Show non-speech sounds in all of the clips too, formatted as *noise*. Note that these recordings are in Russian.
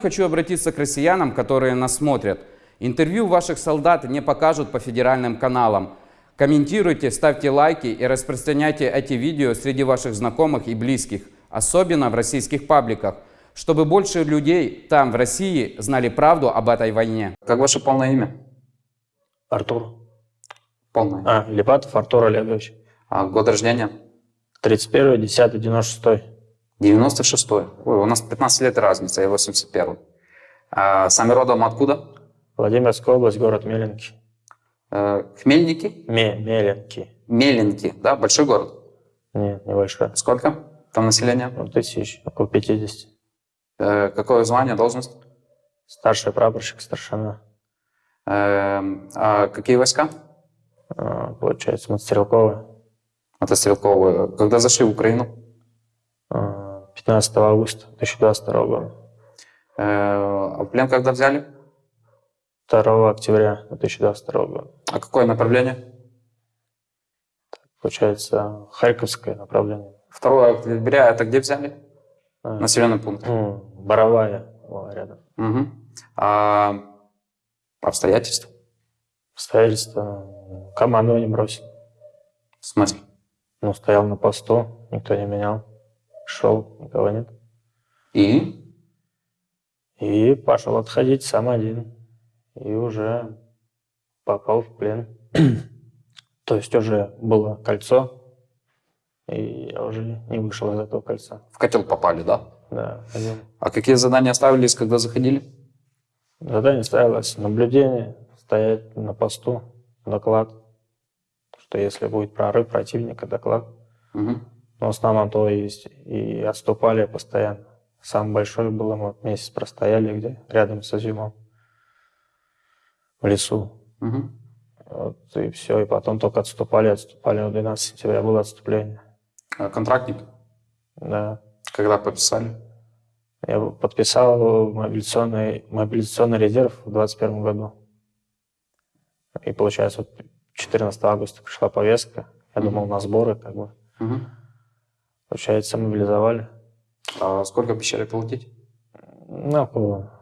Хочу обратиться к россиянам, которые нас смотрят. Интервью ваших солдат не покажут по федеральным каналам. Комментируйте, ставьте лайки и распространяйте эти видео среди ваших знакомых и близких, особенно в российских пабликах, чтобы больше людей там, в России, знали правду об этой войне. Как ваше полное имя? Артур. Полное. А, Липатов Артур Олегович. А, год рождения? 31 10 96 96-й. Ой, у нас 15 лет разница, я 81-й. А, сами родом откуда? Владимирская область, город Меленки. Э, Хмельники? Ме Меленки. Меленки, да? Большой город? Нет, небольшой. Сколько там населения? Ну, тысяч, около 50. Э, какое звание, должность? Старший прапорщик, старшина. Э, а какие войска? А, Получается, Мотострелковая. Это стрелковые. Когда зашли в Украину? А, 15 августа 2022 года. Э, а в плен когда взяли? 2 октября 2022 года. А какое направление? Получается, Харьковское направление. 2 октября это где взяли? А, Населенный пункт. ну, Боровая рядом. Угу. А обстоятельства? Обстоятельства. Команду не бросил. В смысле? Ну, стоял на посту, никто не менял. Шел, никого нет. И? И пошел отходить сам один. И уже попал в плен. *clears throat* То есть уже было кольцо, и я уже не вышел из этого кольца. В котел попали, да? Да, один. А какие задания ставились, когда заходили? Задание ставилось наблюдение, стоять на посту, доклад. Что если будет прорыв противника, доклад. Угу. Но в основном то есть. И отступали постоянно. Самый большой был, мы вот месяц простояли, где рядом с Изюмом. В лесу. Угу. Вот, и все. И потом только отступали, отступали. Вот 12 сентября было отступление. А контрактник? Да. Когда подписали? Я подписал мобилизационный, мобилизационный резерв в 2021 году. И получается, вот 14 августа пришла повестка. Я Мгм. думал на сборы, как бы. Угу. Получается, мобилизовали. А сколько обещали платить? Ну, около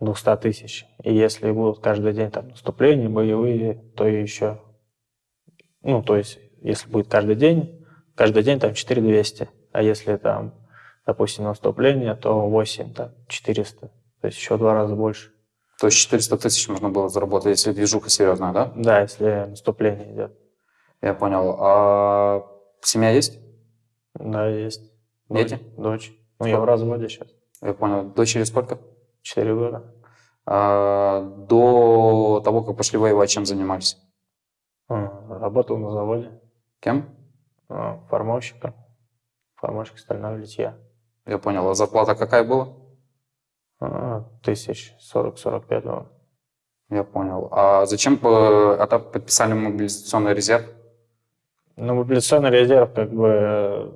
200 тысяч. И если будут каждый день там наступления, боевые, то еще... Ну, то есть, если будет каждый день, каждый день там 4200. А если там, допустим, наступление, то 8, там, 400. То есть еще в два раза больше. То есть 400 тысяч можно было заработать, если движуха серьезная, да? Да, если наступление идет. Я понял. А семья есть? Да, есть. Дети? Дочь. Ну, я в разводе сейчас. Я понял. Дочери сколько? Четыре года. А, до того, как пошли воевать, чем занимались? А, Работал на заводе. Кем? а, Формовщиком. Формовщик стального литья. Я понял. А зарплата какая была? А, Тысяч сорок-сорок пять было. Я понял. А зачем э, это подписали мобилизационный резерв? Ну, мобилизационный резерв, как бы, э,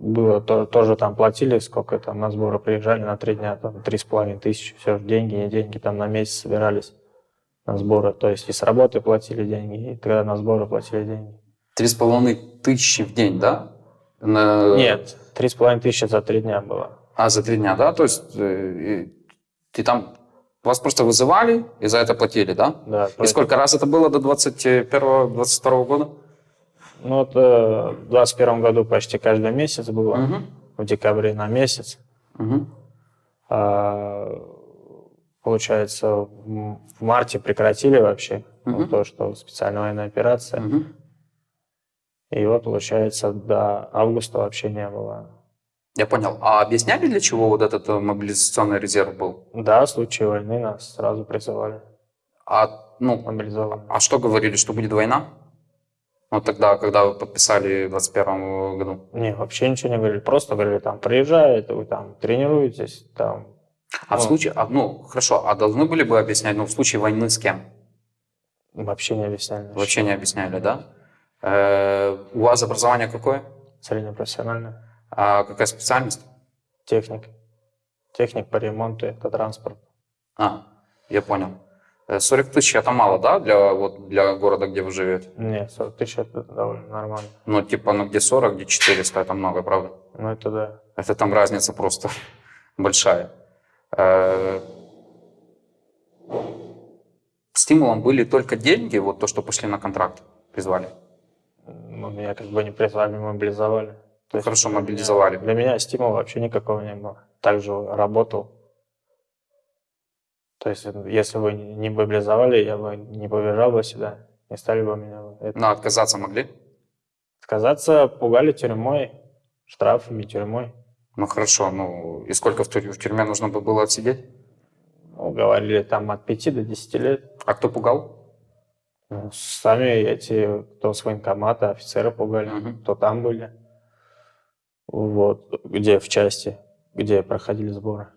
было, то- тоже там платили, сколько там на сборы приезжали на три дня, там, три с половиной тысячи, все, деньги, не деньги, там на месяц собирались на сборы. То есть и с работы платили деньги, и тогда на сборы платили деньги. Три с половиной тысячи в день, да? На- Нет, три с половиной тысячи за три дня было. А, за три дня, да? То есть э, и ты там... Вас просто вызывали и за это платили, да? Да, И сколько раз это было до 21-22 года? Ну, вот э, в 21 году почти каждый месяц было, Мгм. в декабре на месяц. Мгм. А, получается, в марте прекратили вообще Мгм. вот то, что специальная военная операция. Мгм. И вот, получается, до августа вообще не было. Я понял. А объясняли, для чего вот этот э, мобилизационный резерв был? Да, в случае войны нас сразу призывали, А, ну, мобилизовали. а что говорили, что будет война? Вот тогда, когда вы подписали в 21 году. Не, вообще ничего не говорили. Просто говорили, там, приезжаете, вы там тренируетесь, там. А в Ну. случае, а, ну, хорошо, а должны были бы объяснять, ну, в случае войны с кем? Вообще не объясняли. Вообще не объясняли, да? Э, у вас образование какое? Среднепрофессиональная. А какая специальность? Техник. Техник по ремонту автотранспорта. А, я понял. Э, 40 тысяч это мало, да, для, вот, для города, где вы живете? Нет, 40 тысяч это довольно нормально. Ну, типа, ну, где 40, где 400, это много, правда? Ну, это да. Это там разница просто *laughs* большая. Э, Стимулом были только деньги, вот то, что пошли на контракт, призвали. Ну, меня как бы не призвали, мобилизовали. То Хорошо, для меня- мобилизовали. Для меня стимула вообще никакого не было. Также работал. То есть, если бы не мобилизовали, я бы не побежал бы сюда, не стали бы меня... это- Но отказаться могли? Отказаться пугали тюрьмой, штрафами, тюрьмой. Ну хорошо, ну и сколько в, тюрь- в тюрьме нужно бы было отсидеть? Ну, говорили там от 5 до 10 лет. А кто пугал? Ну, сами эти, кто с военкомата, офицеры пугали, Мгм. кто там были. Вот, где в части, где проходили сборы.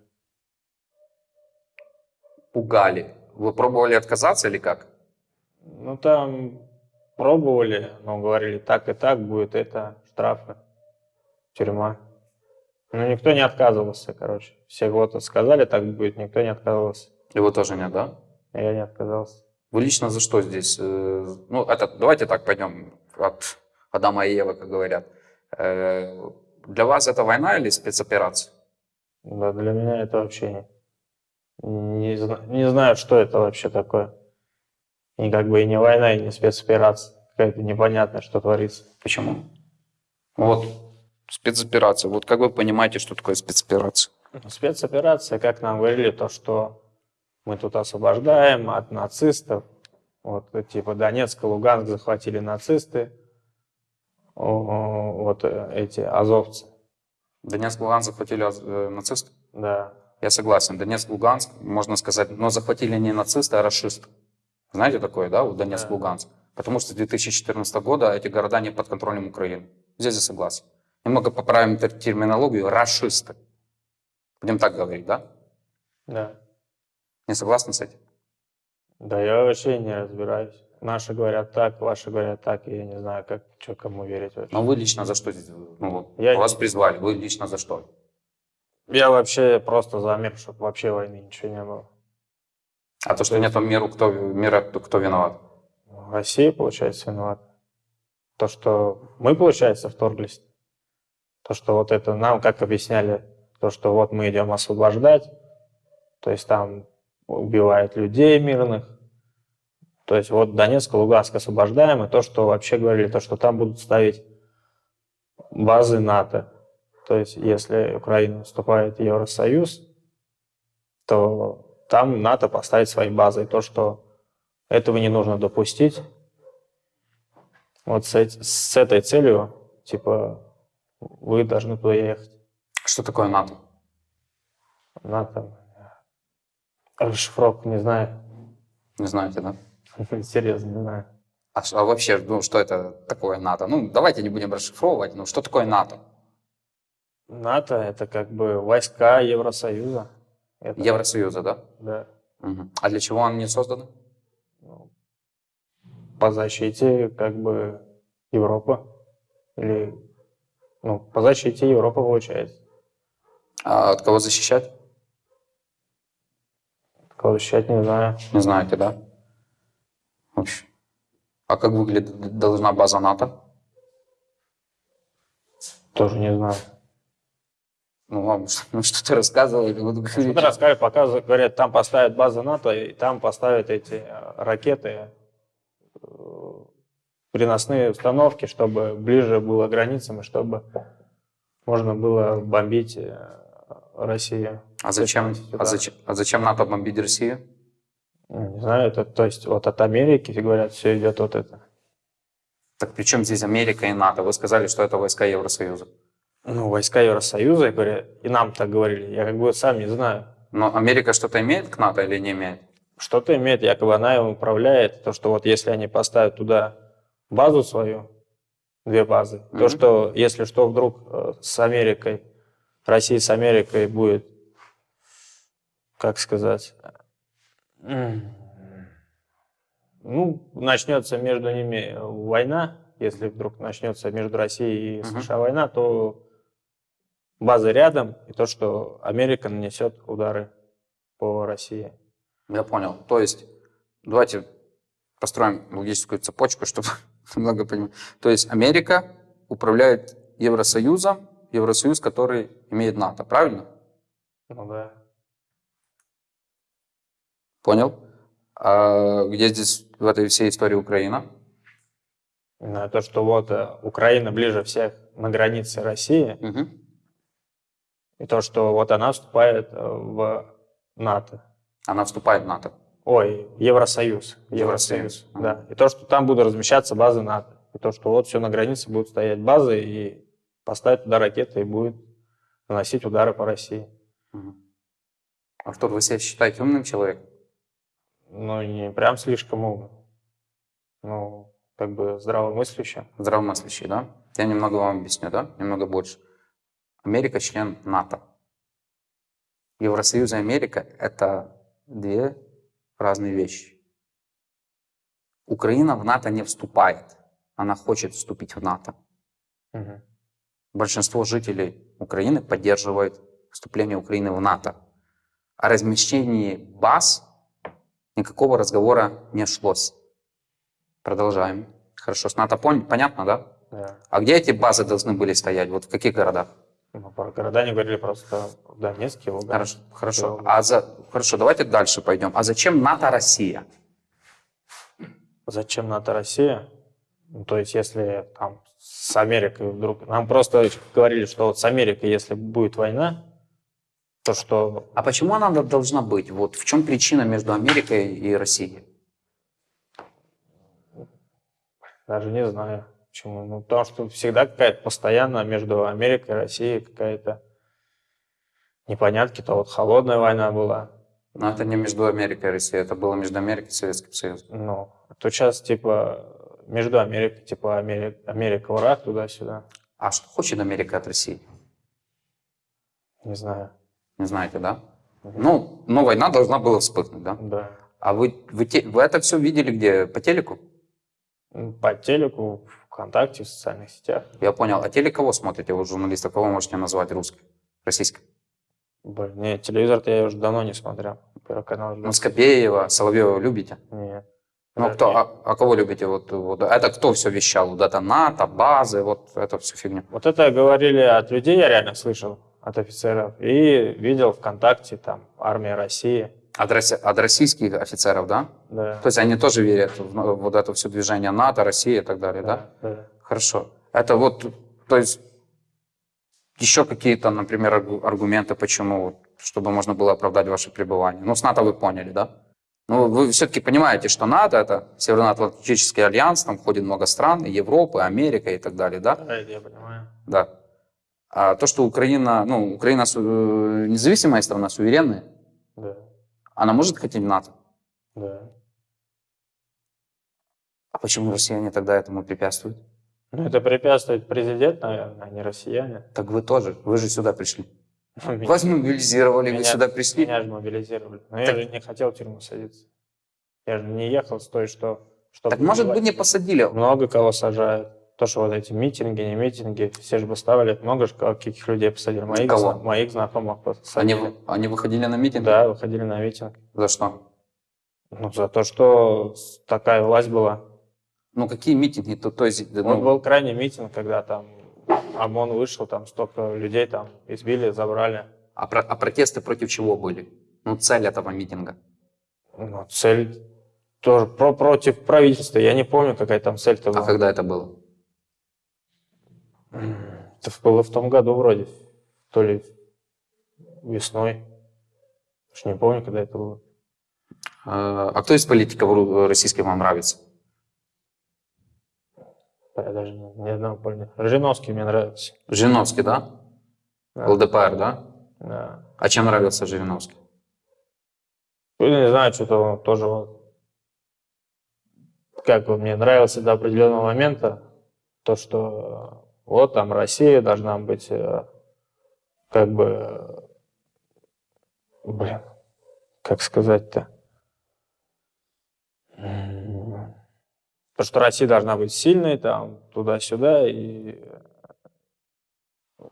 Пугали. Вы пробовали отказаться или как? Ну, там пробовали, но говорили, так и так будет это, штрафы, тюрьма. Ну, никто не отказывался, короче. Все вот сказали, так будет, никто не отказывался. И вы тоже нет, да? Я не отказался. Вы лично за что здесь? э, Ну, это, давайте так пойдем от Адама и Евы, как говорят. Э, Для вас это война или спецоперация? Да, для меня это вообще не, не, зна- не знаю, что это вообще такое. И как бы и не война, и не спецоперация. Какая-то непонятная, что творится. Почему? Вот, спецоперация. Вот как вы понимаете, что такое спецоперация? Спецоперация, как нам говорили, то, что мы тут освобождаем от нацистов. Вот, типа Донецк и Луганск захватили нацисты. Вот э, эти азовцы. Донецк, Луганск захватили э, нацисты? Да. Я согласен. Донецк, Луганск, можно сказать, но захватили не нацисты, а расисты. Знаете такое, да, вот Донецк, Да. Луганск? Потому что с 2014 года эти города не под контролем Украины. Здесь я согласен. Немного поправим тер- терминологию. Расисты. Будем так говорить, да? Да. Не согласны с этим? Да я вообще не разбираюсь. Наши говорят так, ваши говорят так, и я не знаю, как, что кому верить вообще. Но вы лично за что здесь? Ну, вот, Я вас призвали. Вы лично за что? Я вообще просто за мир, чтобы вообще войны ничего не было. А то, что нет миру, кто, мира, кто, виноват? Россия, получается, виновата. То, что мы, получается, вторглись. То, что вот это нам, как объясняли, то, что вот мы идем освобождать, то есть там убивают людей мирных. То есть вот Донецк, Луганск освобождаем, и то, что вообще говорили, то, что там будут ставить базы НАТО. То есть если Украина вступает в Евросоюз, то там НАТО поставит свои базы. И то, что этого не нужно допустить. Вот с, с этой целью, типа, вы должны туда ехать. Что такое НАТО? НАТО. Расшифровку не знаю. Не знаете, да? *laughs* Серьезно, не знаю. А, а вообще, ну, что это такое НАТО? Ну, давайте не будем расшифровывать. Ну, что такое НАТО? НАТО — это как бы войска Евросоюза. Это- Евросоюза, да? Да. Мгм. А для чего они созданы? По защите как бы Европы. Или, ну, по защите Европы получается. А от кого защищать? Кого защищать не знаю. Не знаете, да? Вообще. А как выглядит должна база НАТО? Тоже не знаю. Ну, вам *laughs* ну, рассказывали. вы Что-то говорите. рассказали, показывают, говорят, там поставят базы НАТО, и там поставят эти э, ракеты, э, переносные установки, чтобы ближе было к границам, и чтобы можно было бомбить э, Россию. А зачем, а, зачем, а зачем НАТО бомбить Россию? Ну, Не знаю, это, то есть вот от Америки, говорят, все идет вот это. Так при чем здесь Америка и НАТО? Вы сказали, что это войска Евросоюза. Ну, войска Евросоюза, и, говорят, и нам так говорили, я как бы сам не знаю. Но Америка что-то имеет к НАТО или не имеет? Что-то имеет, якобы она им управляет, то, что вот если они поставят туда базу свою, две базы, то, Мгм. что если что вдруг э, с Америкой, Россия с Америкой будет, как сказать, ну, начнется между ними война, если вдруг начнется между Россией и. США война, то базы рядом, и то, что Америка нанесет удары по России. Я понял. То есть, давайте построим логическую цепочку, *laughs* чтобы немного понимать. То есть Америка управляет Евросоюзом, Евросоюз, который имеет НАТО, правильно? Ну да. Понял. А где здесь в этой всей истории Украина? На то, что вот э, Украина ближе всех на границе России, Угу. И то, что вот она вступает э, в НАТО. Она вступает в НАТО. Ой, Евросоюз. Евросоюз. Да. И то, что там будут размещаться базы НАТО. И то, что вот все на границе будут стоять базы, и поставить туда ракеты, и будет наносить удары по России. Мгм. Артур, вы себя считаете умным человеком? Ну, не прям слишком умно. Ну, как бы здравомыслящим. Здравомыслящий, да? Я немного вам объясню, да? Немного больше. Америка член НАТО. Евросоюз и Америка – это две разные вещи. Украина в НАТО не вступает. Она хочет вступить в НАТО. Мгм. Большинство жителей Украины поддерживает вступление Украины в НАТО. О размещении баз никакого разговора не шлось. Продолжаем. Хорошо, с НАТО пон- понятно, да? Да. А где эти базы должны были стоять? Вот в каких городах? Ну, про города не говорили просто в Донецке, Луганске. Хорошо, хорошо. А за... хорошо, давайте дальше пойдем. А зачем НАТО Россия? Зачем НАТО Россия? Ну, то есть, если там с Америкой вдруг... Нам просто говорили, что вот с Америкой, если будет война, то что... А почему она должна быть? Вот в чем причина между Америкой и Россией? Даже не знаю, почему. Ну, потому что всегда какая-то постоянно между Америкой и Россией какая-то непонятки. То вот холодная война была. Но это не между Америкой и Россией, это было между Америкой и Советским Союзом. Ну, то сейчас типа между Америкой, типа Америка, Америка враг туда-сюда. А что хочет Америка от России? Не знаю. Не знаете, да? Ну, но война должна была вспыхнуть, да? Да. А вы, вы, те- вы это все видели где? По телеку? По телеку, ВКонтакте, в социальных сетях. Я понял. А телек кого смотрите? Вы журналиста, кого можете назвать русской? Российской? Блин, нет, телевизор-то я уже давно не смотрел. Первый канал. Ну, Скопеева, Соловьева любите? Нет. Ну, кто, нет. а, а кого любите? Вот, вот, это кто все вещал? Вот это НАТО, базы, вот это всю фигню. Вот это говорили от людей, я реально слышал, от офицеров. И видел ВКонтакте, там, армия России. От, роси- от российских офицеров, да? Да. То есть они тоже верят в ну, вот это все движение НАТО, Россия и так далее, да? да. Хорошо. Это вот, то есть еще какие-то, например, аргу- аргументы, почему, чтобы можно было оправдать ваше пребывание. Ну, с НАТО вы поняли, да? Ну, вы все-таки понимаете, что НАТО – это Североатлантический альянс, там входит много стран, Европы, Америка и так далее, да? Да, я понимаю. Да. А то, что Украина, ну, Украина независимая страна, суверенная, Да, она может хотеть НАТО? да. А почему россияне тогда этому препятствуют? Ну, это препятствует президент, наверное, а не россияне. Так вы тоже, вы же сюда пришли. Ну, меня- Вас мобилизировали, вы меня- сюда пришли. Меня же мобилизировали. Но Так- я же не хотел в тюрьму садиться. Я же не ехал с той, что... чтобы Так может быть не посадили? Много кого сажают. То, что вот эти митинги, не митинги, все же выставили, много же каких людей посадили. Моих, Кого? зна- моих знакомых Они, посадили. вы- они выходили на митинг? Да, выходили на митинг. За что? Ну, за то, что такая власть была. Ну какие митинги? То, то есть, ну, Вот был крайний митинг, когда там ОМОН вышел, там столько людей там избили, забрали. а, про- а протесты против чего были? Ну цель этого митинга. Ну, цель тоже про против правительства. Я не помню, какая там цель-то А была. когда это было? Это было в том году вроде. То ли весной. Уж не помню, когда это было. А а кто из политиков российских вам нравится? Я даже не, одного помню. Жириновский мне нравится. Жириновский, да? Да. ЛДПР, да? Да. А чем нравился Жириновский? Ну, не знаю, что-то он тоже вот... Как он мне нравился до определенного момента, то, что вот там Россия должна быть э, как бы... Блин, как сказать-то? То, что Россия должна быть сильной, там, туда-сюда, и... э,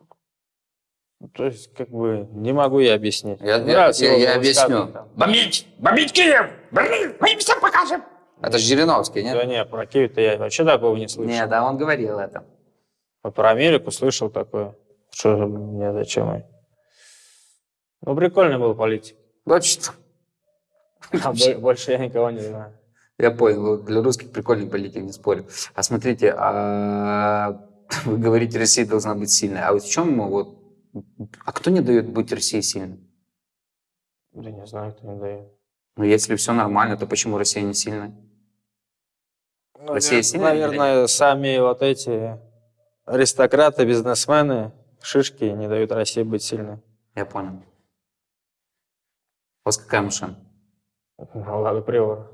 То есть, как бы, не могу я объяснить. Я, я- я- я объясню. там. Бомбить! Бомбить Киев! Берлин! Мы им всем покажем! Это же Жириновский, нет? Да не, про Киев-то я вообще такого не слышал. Нет, да, он говорил это. Вот про Америку слышал такое. Что же мне зачем? Ну, прикольный был политик. Что. А бо- больше я никого не знаю. Я понял, для русских прикольный политик, не спорю. А смотрите, а *laughs* вы говорите, Россия должна быть сильной. А вот в чем вот, а кто не дает быть России сильной? Да не знаю, кто не дает. Ну, если все нормально, то почему Россия не сильная? Ну, Россия сильная Наверное, сами вот эти аристократы, бизнесмены, шишки не дают России быть сильной. Я понял. У вас какая машина? Лада Приора.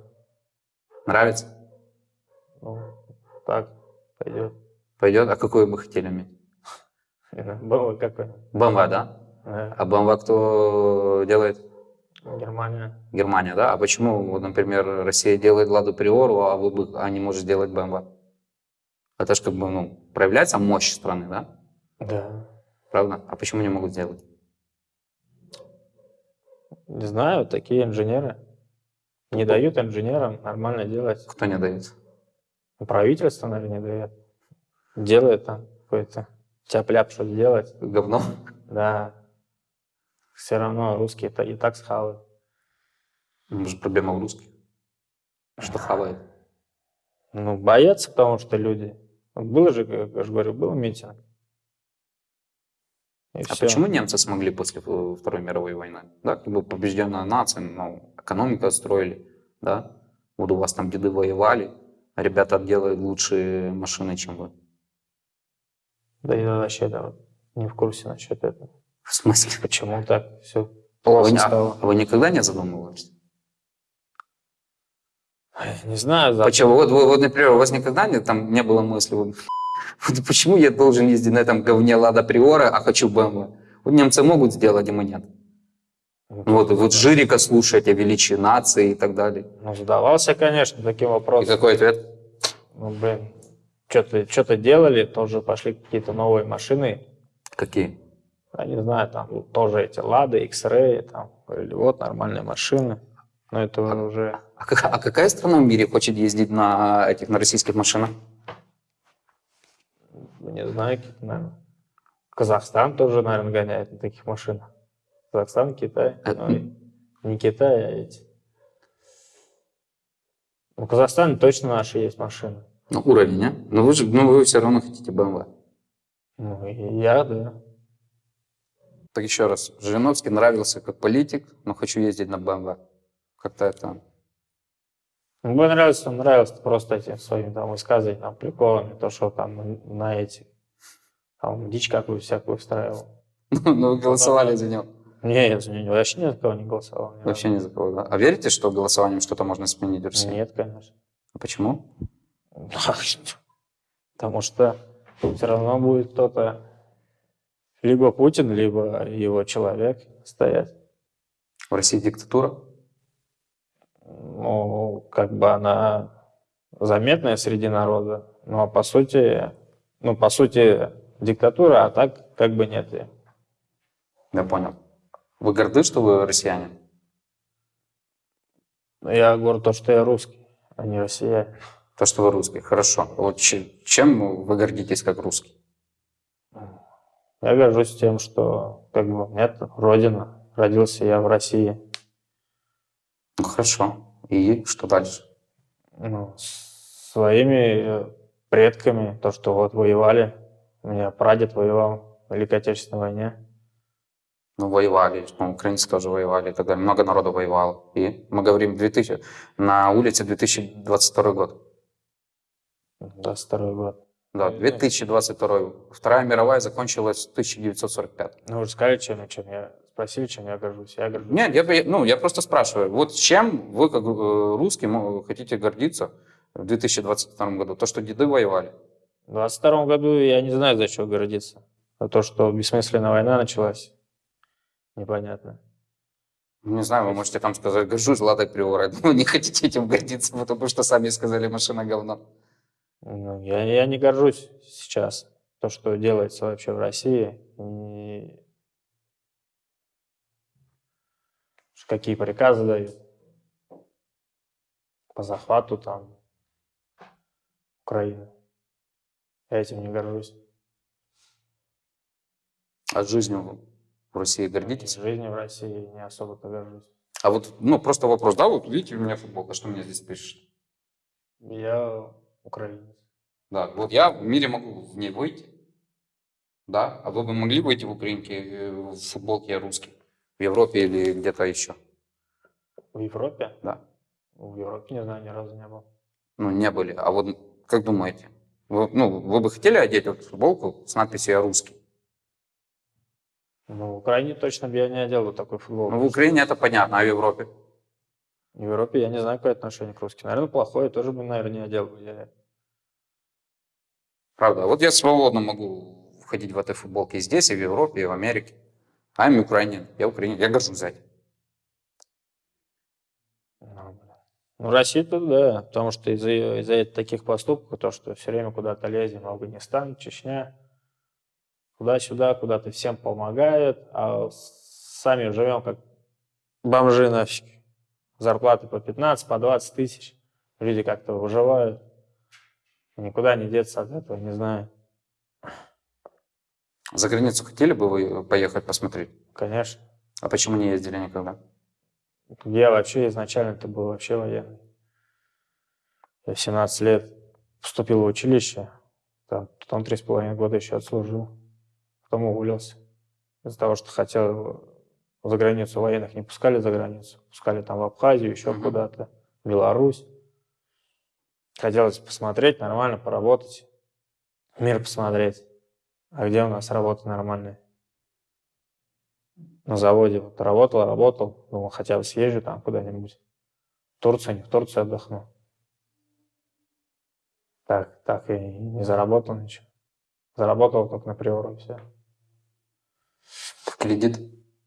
Нравится? Ну, так, пойдет. Пойдет? А какую бы хотели иметь? Было какой BMW, да? Да, А BMW кто делает? Германия. Германия, да? А почему, вот, например, Россия делает Ладу Приору, а вы бы, а не может сделать BMW? Это же как бы, ну, проявляется мощь страны, да? Да. Правда? А почему не могут сделать? Не знаю, такие инженеры. Не дают инженерам нормально делать. Кто не дает? Правительство, наверное, не дает. Делает там какой-то тяп-ляп, что делать. Говно. Да. Все равно русские-то и так схавают. Может, проблема в русских? Что хавает? Ну, боятся, потому что люди. Было же, как я же говорю, был митинг. И А всё. почему немцы смогли после Второй мировой войны? Да, как бы побежденная нация, ну, экономику отстроили, да? Вот у вас там деды воевали, а ребята делают лучшие машины, чем вы. Да я вообще да, не в курсе насчет этого. В смысле? Почему так все Вы, плохо не- стало? а вы никогда не задумывались? Не знаю, за- Почему? Вот, вы- вот, например, у вас никогда не, там не было мысли, вот, *laughs* вот почему я должен ездить на этом говне Лада Приора, а хочу BMW? Вот немцы могут сделать, а мы нет. Ну, Вот, вот Жирика слушать о величии нации и так далее. Ну, задавался, конечно, таким И вопросом. какой ответ? Ну, блин, что-то что делали, тоже пошли какие-то новые машины. Какие? Я не знаю, там тоже эти Лады, X-Ray, там, или вот нормальные машины. Но это уже... А, как- а какая страна в мире хочет ездить на этих на российских машинах? Не знаю, наверное. Казахстан тоже, наверное, гоняет на таких машинах. Казахстан, Китай. Э, Ну, не Китай, а эти. Ну, В Казахстане точно наши есть машины. Ну, уровень, а? Но вы же, ну, вы все равно хотите BMW. Ну, я, да. Так еще раз, Жириновский нравился как политик, но хочу ездить на BMW. Как-то это... Ну, Мне нравится, нравилось просто эти своими там высказываниями, там, приколами, то, что там на эти, там, дичь какую всякую устраивал. *laughs* Ну, вы голосовали за него. Не, я за него вообще ни за кого не голосовал. Вообще ни за кого, да? А верите, что голосованием что-то можно сменить в. России? Нет, конечно. А почему? *laughs* Потому что все равно будет кто-то, либо Путин, либо его человек стоять. В России диктатура? Ну, как бы она заметная среди народа, но по сути, ну, по сути, диктатура, а так как бы нет ее. Я понял. Вы горды, что вы россияне? Я говорю то, что я русский, а не россиянин. То, что вы русский. Хорошо. Вот че- чем вы гордитесь как русский? Я горжусь тем, что как бы нет родина, родился я в России. Ну, хорошо. И что дальше? Ну, своими э, предками, то, что вот воевали. У меня прадед воевал в Великой Отечественной войне. Ну, воевали, ну, украинцы тоже воевали и так далее. Много народу воевало. И мы говорим 2000, на улице 2022 год. 22 год. Да, 2022. Вторая мировая закончилась в 1945. Ну, вы же сказали, чем, чем я спросили, чем я горжусь. Я горжусь. Нет, я, ну, я просто спрашиваю, вот чем вы, как э, русский, мо- хотите гордиться в 2022 году? То, что деды воевали? В 22 году я не знаю, за что гордиться. За то, что бессмысленная война началась. Непонятно. Не знаю, вы можете там сказать, горжусь Ладой Приорой. *laughs* Но не хотите этим гордиться, потому что сами сказали, машина говно. Ну, я, я не горжусь сейчас. То, что делается вообще в России. И какие приказы дают. По захвату там Украины. Я этим не горжусь. А жизнью в России гордитесь? Жизнью в России не особо-то горжусь. А вот, ну, просто вопрос, да, вот видите, у меня футболка, что мне здесь пишет? Я украинец. Да, вот я в мире могу в ней выйти, да, а вы бы могли выйти в Украинке э, в футболке я русский, в Европе или где-то еще? В Европе? Да. В Европе, не знаю, ни разу не был. Ну, не были. А вот как думаете, вы, ну, вы бы хотели одеть вот футболку с надписью «Я русский»? Ну, в Украине точно бы я не одел вот такой футбол. Ну, в Украине это понятно, а в Европе? В Европе я не знаю, какое отношение к русским. Наверное, плохое, тоже бы, наверное, не одел бы я. Правда. Вот я свободно могу входить в этой футболке и здесь, и в Европе, и в Америке. I'm Ukrainian. Я украинец. Я горжусь за это. Ну. Ну, Россия тут, да, потому что из-за из таких поступков, то, что все время куда-то лезем, Афганистан, Чечня, туда-сюда, куда-то всем помогает, а сами живем как бомжи нафиг. Зарплаты по 15, по 20 тысяч. Люди как-то выживают. Никуда не деться от этого, не знаю. За границу хотели бы вы поехать посмотреть? Конечно. А почему не ездили никогда? Я вообще изначально-то был вообще военный. Я в 17 лет поступил в училище, там, потом три с половиной года еще отслужил, потом уволился. Из-за того, что хотел за границу военных не пускали за границу, пускали там в Абхазию, еще Мгм. куда-то, Беларусь. Хотелось посмотреть, нормально поработать, мир посмотреть. А где у нас работа нормальная? На заводе вот работал, работал, думал, хотя бы съезжу там куда-нибудь. В Турцию, не в Турцию отдохну. Так, так и не заработал ничего. Заработал только на приору, и все. Кредит?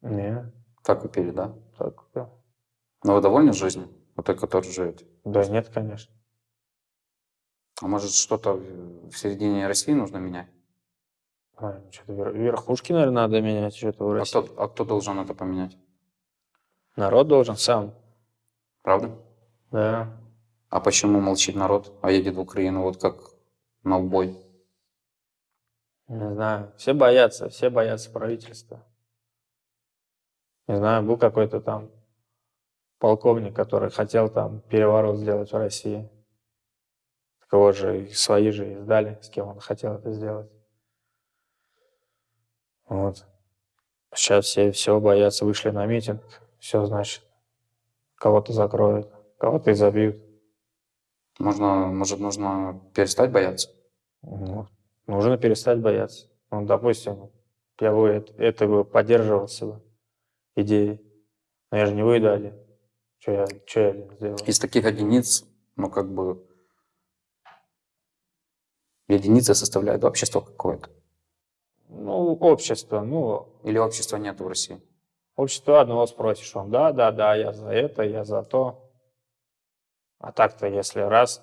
Не, Так купили, да? так купил. Но вы довольны жизнью? Вот той, которой живете? Да нет, конечно. А может что-то в середине России нужно менять? А, что-то вер- верхушки, наверное, надо менять, что-то в А кто, а кто должен это поменять? Народ должен сам. Правда? Да. А почему молчит народ, а едет в Украину вот как на убой? Не знаю. Все боятся, все боятся правительства. Не знаю, был какой-то там полковник, который хотел там переворот сделать в России. Так его же свои же издали, с кем он хотел это сделать. Вот. Сейчас все все боятся, вышли на митинг. Все, значит, кого-то закроют, кого-то изобьют. Можно, может, нужно перестать бояться? Ну, нужно перестать бояться. Ну, допустим, я бы это, это бы поддерживался бы идеей. Но я же не выйду один. Что я, что я сделал? Из таких единиц, ну, как бы, единицы составляют общество какое-то. Ну, общество, ну, Или общества нет в России? общество одного спросишь, он, да, да, да, я за это, я за то. А так-то, если раз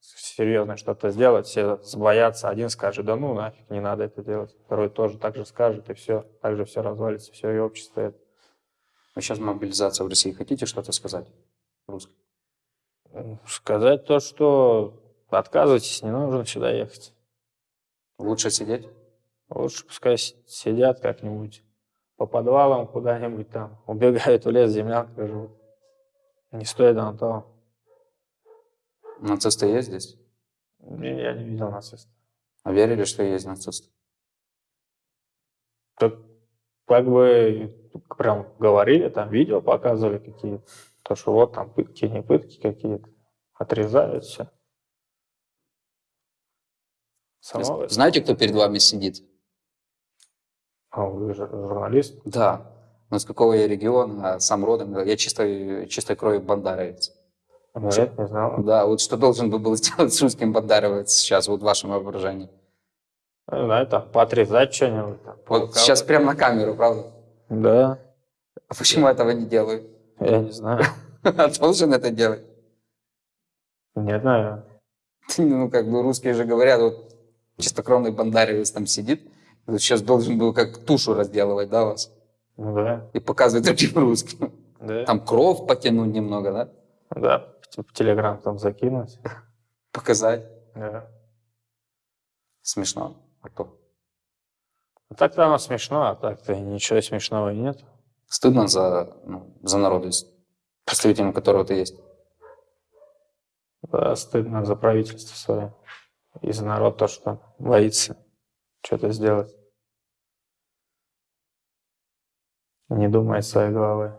серьезно что-то сделать, все боятся, один скажет, да ну нафиг, не надо это делать. Второй тоже так же скажет, и все, так же все развалится, все, и общество это. Вы сейчас мобилизация в России. Хотите что-то сказать? Русский. Сказать то, что отказывайтесь, не нужно сюда ехать. Лучше сидеть? Лучше пускай сидят как-нибудь по подвалам куда-нибудь там, *laughs* убегают в лес, землянкой живут. Не стоит на того. Нацисты есть здесь? Не, Я не видел нацистов. А верили, что есть нацисты? Так как бы прям говорили, там видео показывали какие-то, то, что вот там пытки, не пытки какие-то, отрезают все. Само... Знаете, кто перед вами сидит? А вы журналист? Да. Но с какого я региона, сам родом, я чистой, чистой крови бандаровец. Нет, не знал. Да, вот что должен бы был *laughs* сделать с русским бандаровец сейчас, вот в вашем воображении? Не знаю, там, поотрезать что-нибудь. Вот сейчас прямо на камеру, правда? Да, А почему этого не делают? я не знаю. *laughs* А Должен это делать. Не знаю. *laughs* Ну, как бы русские же говорят, вот чистокровный бандаровец там сидит, сейчас должен был как тушу разделывать, да, вас? Ну да. И показывать *laughs* другим русским. Да. Там кровь потянуть немного, да? Да, в Телеграм там закинуть. Показать. Да. Смешно. А то. А так-то оно смешно, а так-то ничего смешного нет. Стыдно за, ну, за народ, если представителем которого ты есть? Да, стыдно за правительство свое и за народ то, что боится что-то сделать. Не думает своей головой.